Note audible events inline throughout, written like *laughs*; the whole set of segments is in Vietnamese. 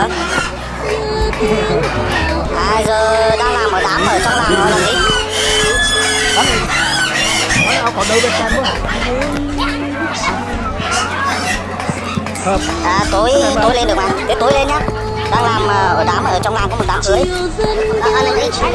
Hả? à giờ đang làm ở đám ở trong làng rồi làm gì còn đâu bên trong. Hợp. à tối tối lên được mà thế tối lên nhá đang làm à, ở đám ở trong làng có một đám cưới à, anh ấy anh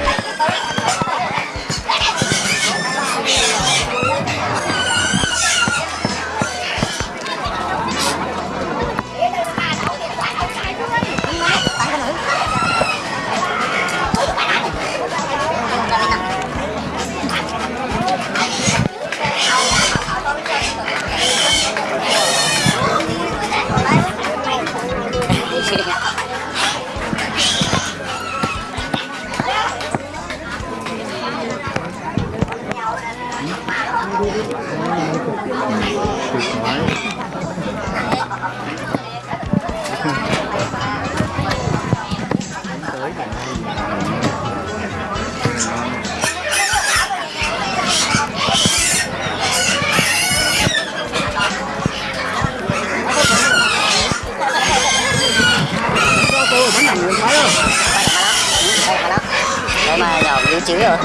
ơi? Nhỏ lưu chứ rồi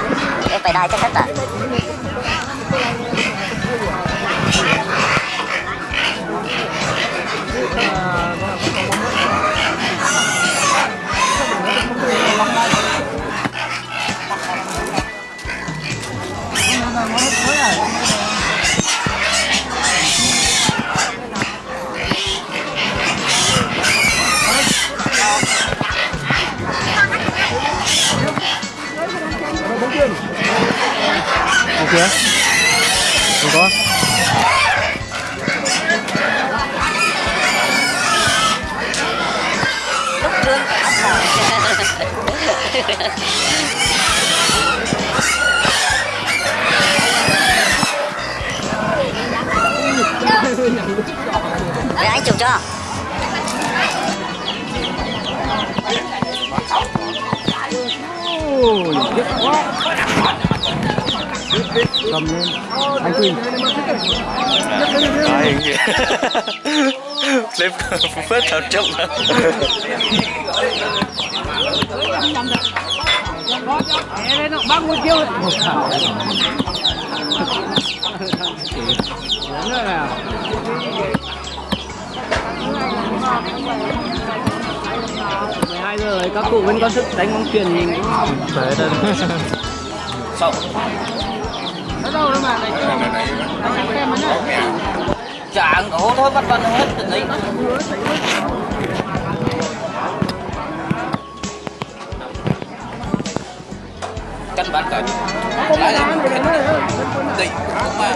em phải đai chắc tất à kìa. Không có. Đấy, anh chụp cho Ôi, tiếc quá. Cầm lên. Anh Quỳnh. Ai Lên phết thảo trọng thảo. Lớn rồi nào. mười hai giờ rồi các cụ vẫn có sức đánh bóng chuyền phải đây Sao Chẳng có thôi bắt bắt hết từ đấy Căn bản cả. Lại là Định Không mà.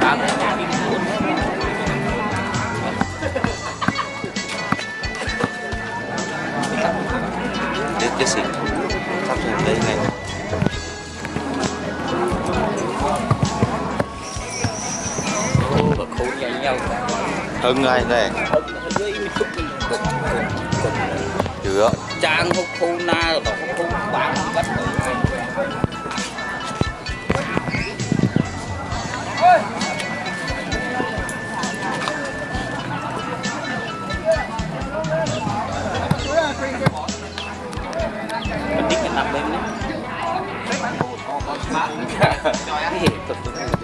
Khám Cái cái gì Sắp rồi đây này Hưng này này chưa. Trang hút khu na rồi hút khu bán bắt Mình biết cái nằm bên đấy *laughs* Cái hiện thực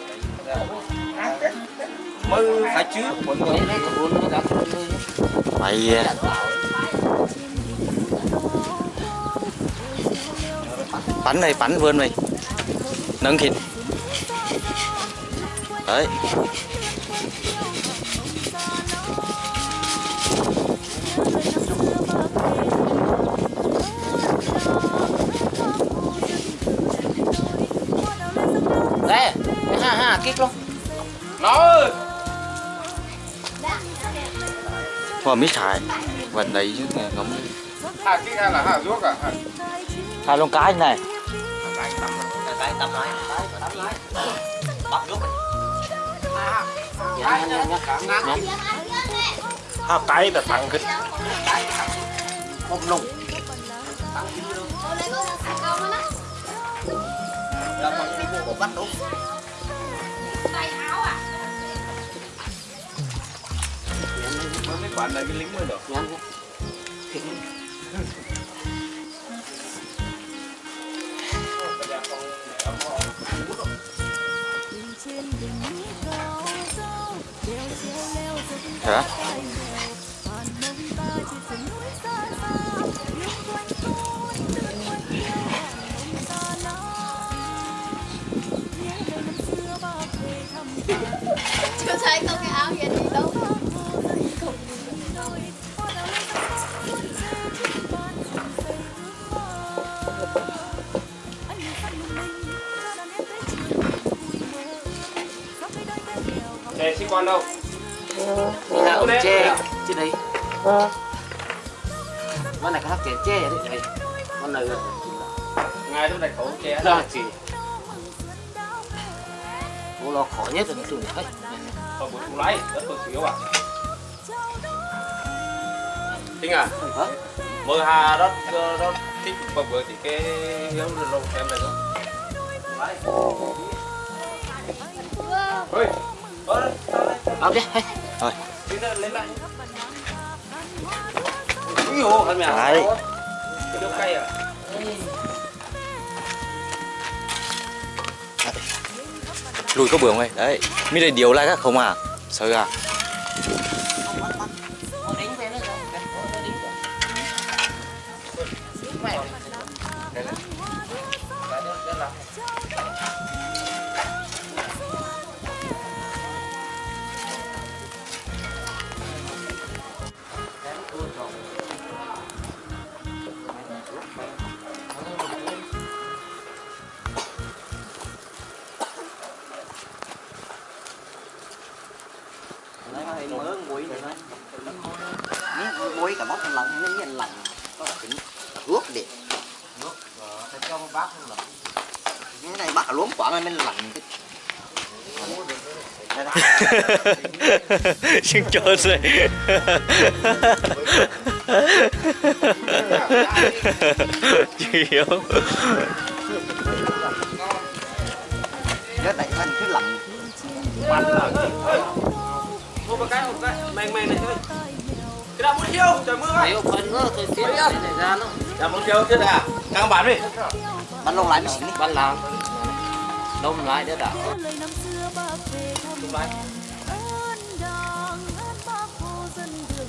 mới phải trước mọi người mày ờ, bắn này bắn vươn mày nâng thịt đấy. Ha ha kích luôn hoa mít xài vần đấy chứ nghe ngấm hà kỹ hay là hà ruốc à? Hai lông cái này. Cái tấm nói bắt rút hà tay là thằng cái rồi còn đi mua một bắt đúng bạn này cái lính mới được. Hả xe sĩ quan đâu là ông tre trên đấy. Con này có hát chén tre đấy này con này ngài đâu này khẩu che ra chỉ bố lo khó nhất là cái tuổi hết ở buổi phụ lái rất tôi xíu à Tinh à? Hả mơ hà rất rất thích bậc vừa thì cái hiếu lâu em này đó Ôi, ôi, Áo đi, Thôi. Lấy lại Úi dồi, hả mẹ? Đấy. Cái đâu cay à? Lùi có bường đây, đấy. Mới đây điều lại các không à? Sợ à? Mớ muối nữa miếng muối cả bóc thành lòng miếng nhân lạnh có tính ướp đi. Cho một bát không lắm. cái này bắt cả luống quả mới lạnh. *laughs* Xin cho rồi Chịu Cái này thành cứ lạnh Một một cái, một cái, này thôi. Cái nào muốn chiêu, trời mưa vậy. nữa, tôi xếp cái này ra nó. Muốn chiêu thế à? Căng bản đi. bắn lông lại mới xỉn đi Ban làm. Đông lại đấy đã. đường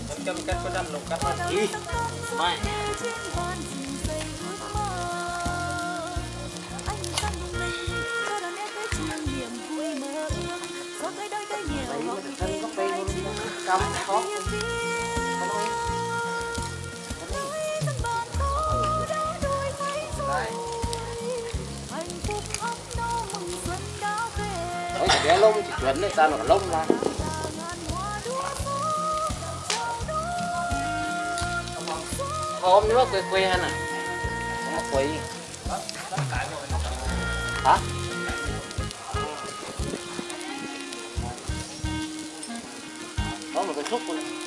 Em châm cách có đâm lồng cắt. Đi. Mai. Về Đấy, bé lông chỉ chuẩn đấy, ta nó lông là. Hôm nữa quê quê hay nè Nó quê. Hả?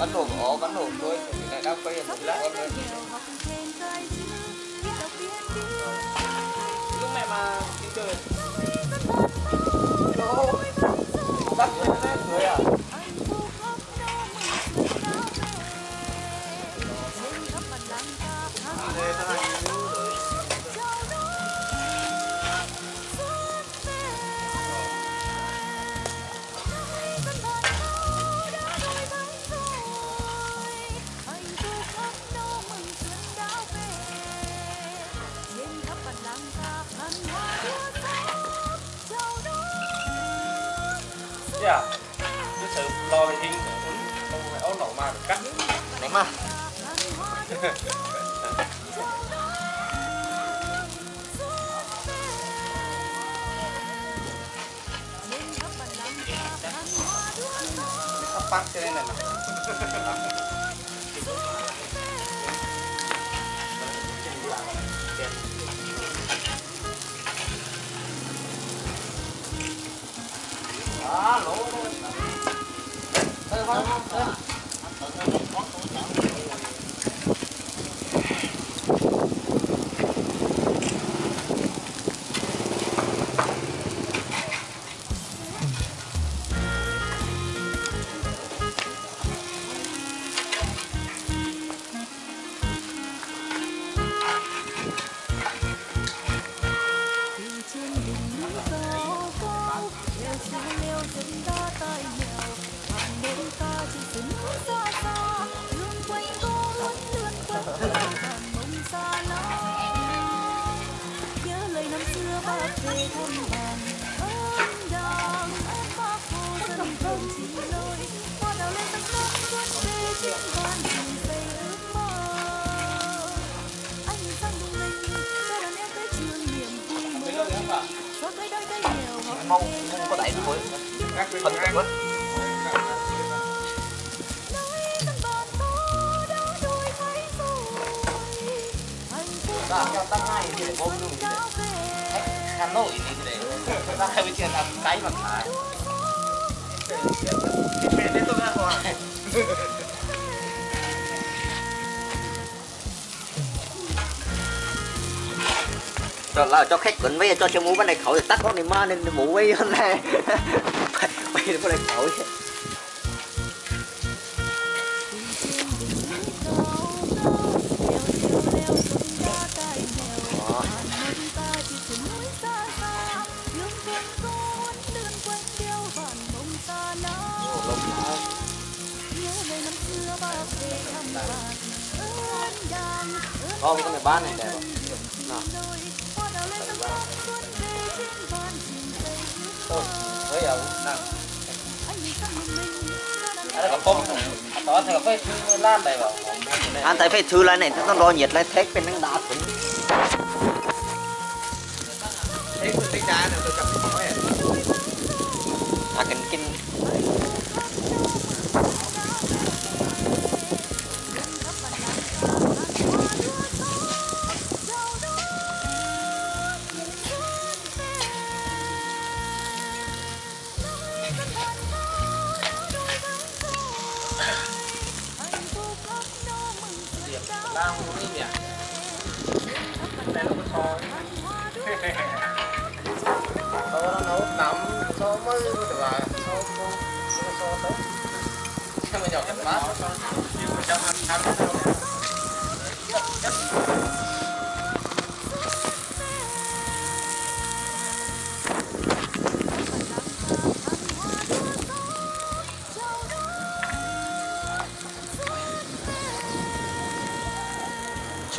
Bắn nổ ổ, bắn nổ thôi. Này các bây giờ lá con lên. Lúc mẹ mà đi chơi. Bắt lên lên rồi à? Dạ. Cái sự lo về thiên không phải ấu nổ mà cắt. Này mà bắt cho nên là mà. 啊，老，来来来。Ra hai làm cái tôi cho là cho khách quấn với cho cho mũ bên này khẩu thì tắt con này ma nên mũ với hôm nay. bây bên này *laughs* khẩu không? Bây giờ nào. Ada pom. Atau ada apa itu lan đây bảo. Anh tại phải thư lại này nó đo nhiệt lại thét bên năng đá cũng tôi cầm cái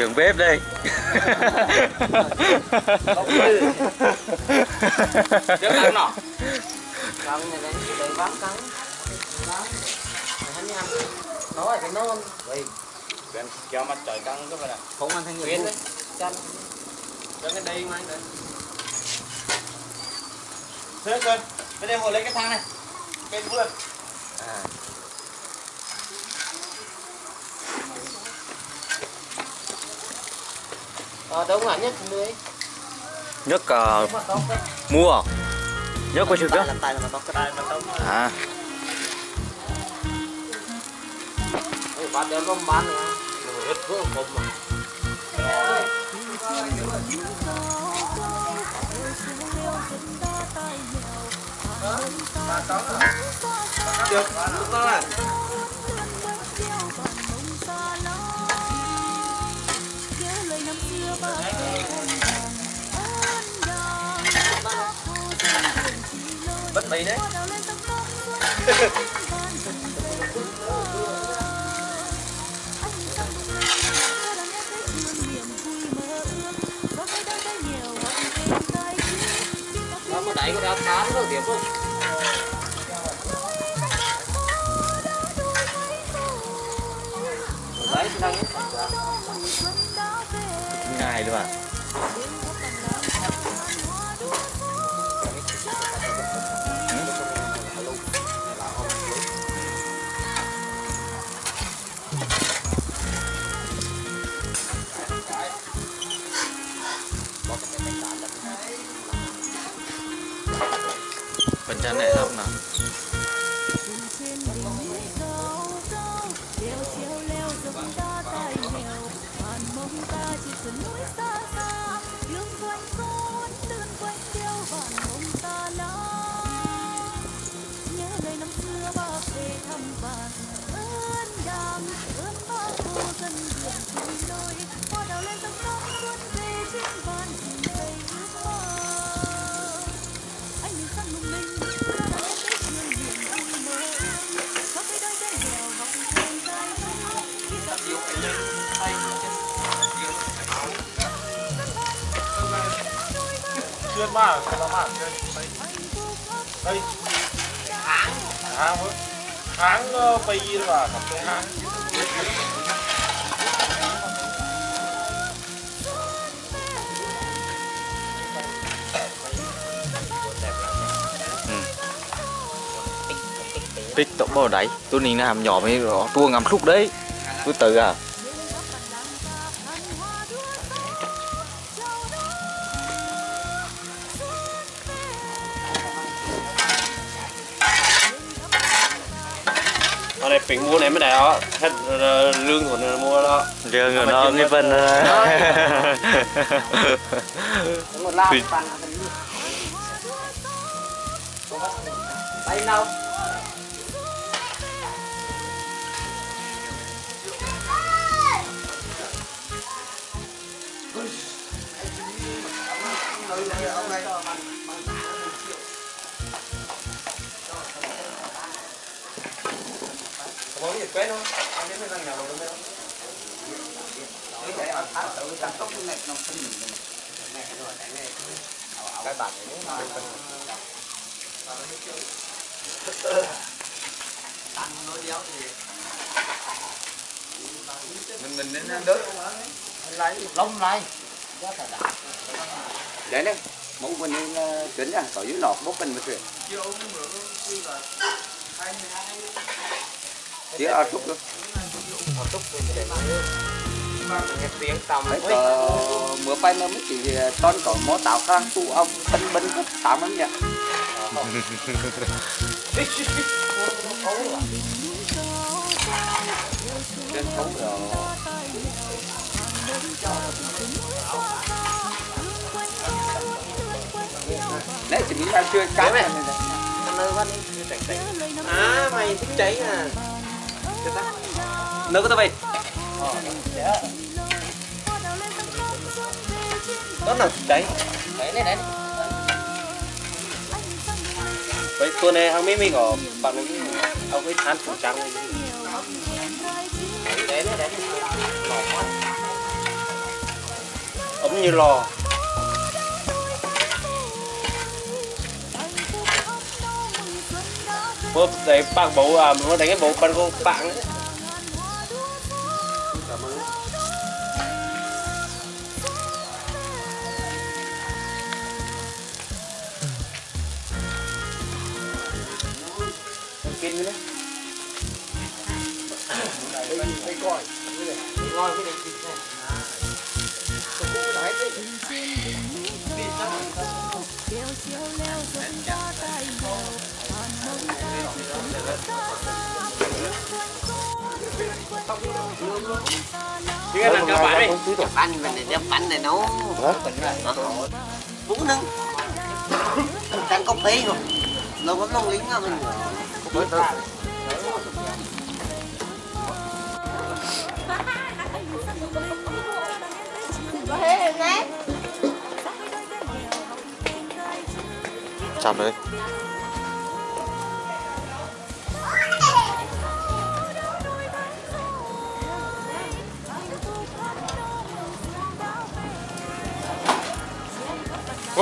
Trường bếp đây. Trước ăn nọ. Này đến cái đấy vắng cắn Vắng Hắn nhằm Nó là cái non Vậy Bên cho mặt trời căng cái này. Không ăn thanh Bên đấy. Chăn. Cho cái đây mà anh đấy Sơn Sơn Bên đây ngồi lấy cái thang này. Bên vườn à Ờ đâu ngả nhất lưới nhất uh, mua. Nhất có chưa tay biết làm tay là mày đấy. Có đẩy có đá cá nó điểm không đấy đang ngày luôn à. nhà này không nào Chuyên mà, là mà Đây, đây Tháng Tháng mới Tháng bay là gặp cái tháng tích tổng bao đấy tôi nhìn làm nhỏ mới rõ tua ngắm khúc đấy. Tôi tự à Bình mua này mới đẹp đó. Hết ờ, lương của nó mua đó. Giờ người nó cái phần một lao Thì- bàn tay đâu Có gì quét không? Anh đến với răng nhà đâu đâu Cái bản này nó mình mình nên đớt lấy lông lấy. Đấy đấy mẫu mình nên chuẩn ra ở dưới nọ bốc cần một chuyện chỉ ở chút nữa tiếng tầm đấy có mưa bay nó mới chỉ con có mó tạo khang tu ông bân bân rất tạm lắm nhỉ? Trên phố rồi đấy chỉ nghĩ chưa? Cá này. À mày thích cháy à Nơi có tao về Đó là cháy Đấy. Này đấy Vậy tuần này hàng mấy mình ở bạn ấy, ông ấy than phủ trắng Đấy đấy đấy Ấm như lò. bố đấy bạn bố à bố đánh cái bố con con bạn đấy pin nữa. Đây, đây coi. Đây cái này. Chứ ăn các bạn đi. Bánh mình này đem bánh này nấu bún nâng đang có phê rồi. Lâu có lâu lính mình chặt đấy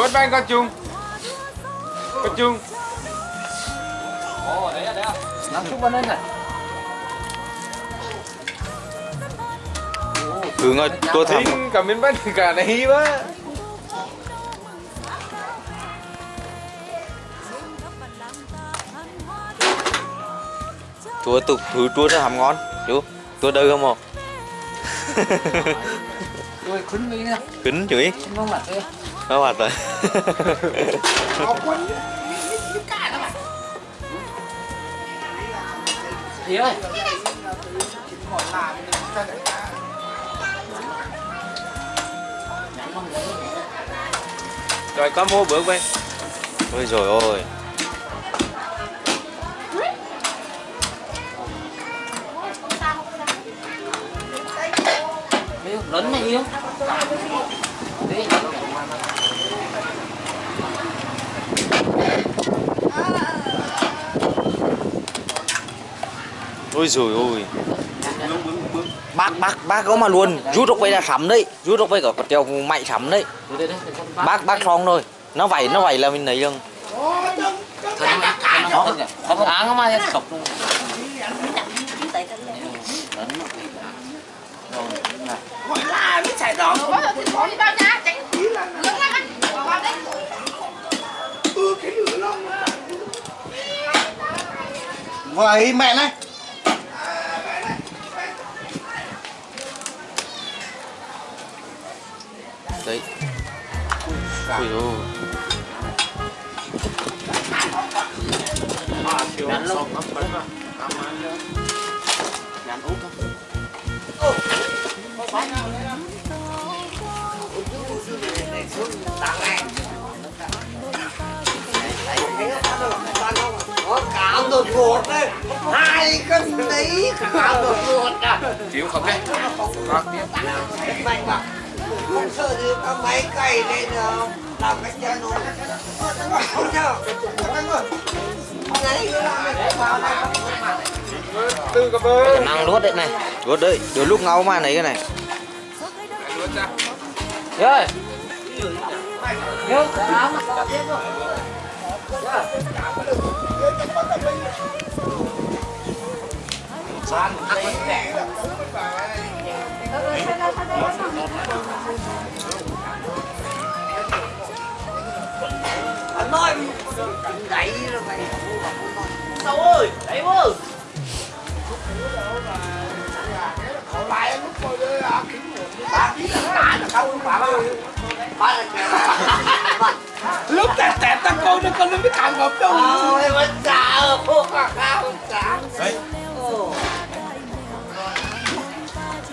Vốt bánh con chung. Con chung. Nắm chút vào lên này. Hướng ơi tôi Tính cả miếng bánh cả này quá. Chúa tục thứ chúa nó hầm ngon chú tôi đây không không Tôi khuyến nghĩ nè kính chửi Không có mặt đây nó mặt rồi Thì ơi Rồi có mua bữa quay ôi rồi ôi. Yêu, lớn này yêu ôi rồi ôi. Bác bác bác có mà luôn. Rút ốc vây là sắm đấy. Rút ốc vây có treo mạnh sắm đấy. Bác bác xong rồi. Nó vậy nó vậy là mình lấy luôn. Nó Không áng mà sọc luôn vậy mẹ này. Đấy. Ôi ôi. Gắn luôn. Gắn út không? Có cào đột ngột đấy hai cân đấy cào đột ngột à Chịu không đấy. Mạnh mà không sợ thì có máy cày lên ờ, làm cách chân nó không sao năng luốt đấy này. Luốt đấy. Đôi lúc ngáo mà này cái này. Ra Đi ơi Yêu, áng anh nói đẩy rồi mày Đâu ơi, đấy ơi Lúc tẹt tẹt ta con nó con nó biết thằng ngập đâu Ôi,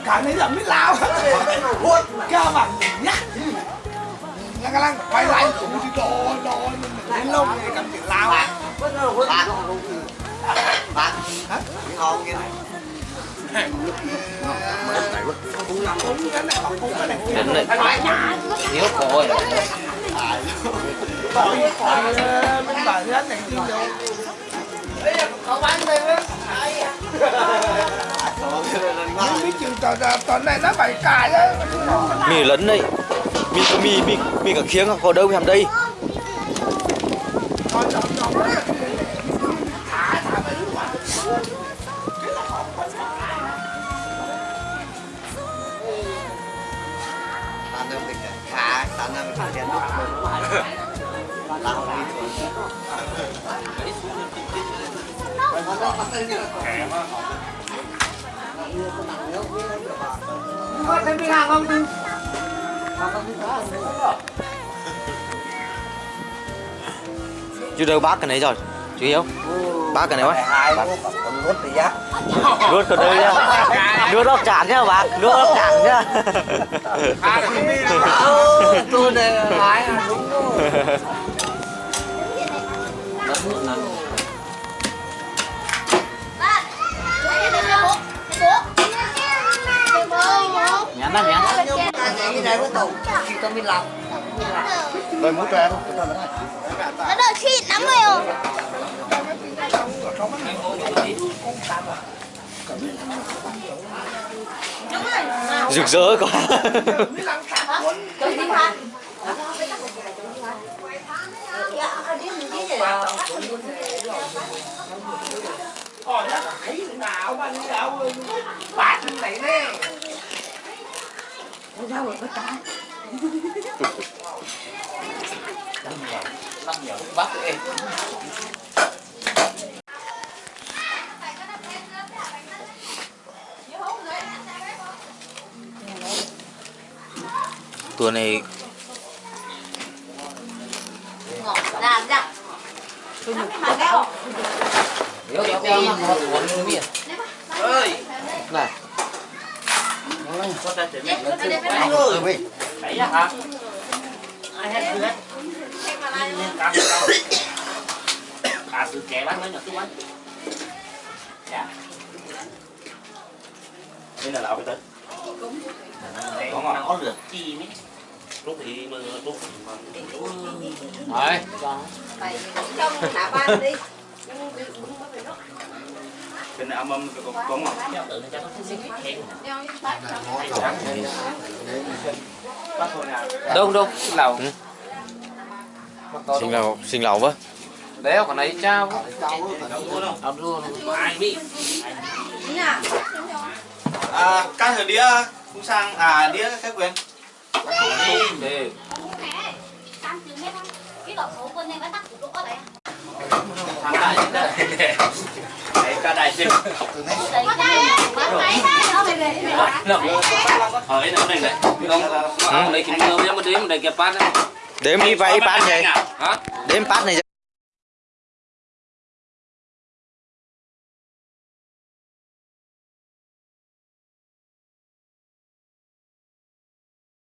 cao trả Cả này là biết lao. Hút Cao bằng nhá. Lăng lăng quay lại. Thì đồ đồ Đến lâu này cầm chuyện lao á hút bạn. Bạn. Hả? Ngon kia này Cũng làm cũng cái này cũng cái này đến này thiếu cội Bởi mình bảo hết biết này nó phải cài mì lấn đấy mì mì mì mì cả khiếng có đâu làm đây? Tàn em mình khá tàn em mình tiền lúc lao đi thôi chú đâu bác cái này rồi chú hiểu bác cái này quá. Còn rốt thì giá rút cái đây nhá. Rút ốc chản nhá bác rút ốc chản nhá. Tôi này lái là đúng rồi *laughs* nhắn đó nhắn cái này có tổng chỉ có mình làm Rồi muốn cho em Nó đợi xịn lắm rồi ồ rực rỡ quá bắt em tuần này Làm ra Nếu kéo kéo mà có cuốn miệng ơi này rồi mày đấy hả à sư kẻ bắn nó nhỏ tôi bắn dạ đây là lão cái tên có ngon có lượt chi mấy lúc thì mà lúc rồi đi này âm âm có có ngon bắt thôi nào đâu đâu lầu sinh lầu sinh lầu với. Đéo còn lấy trao ông luôn ai biết À, cái thời đĩa cũng sang à đĩa các quyền đi thằng đại đấy cả đại sinh hỏi nó này đấy không lấy kim cương với mình đi mình để kẹp bát đấy đếm đi vậy bát này đếm bát này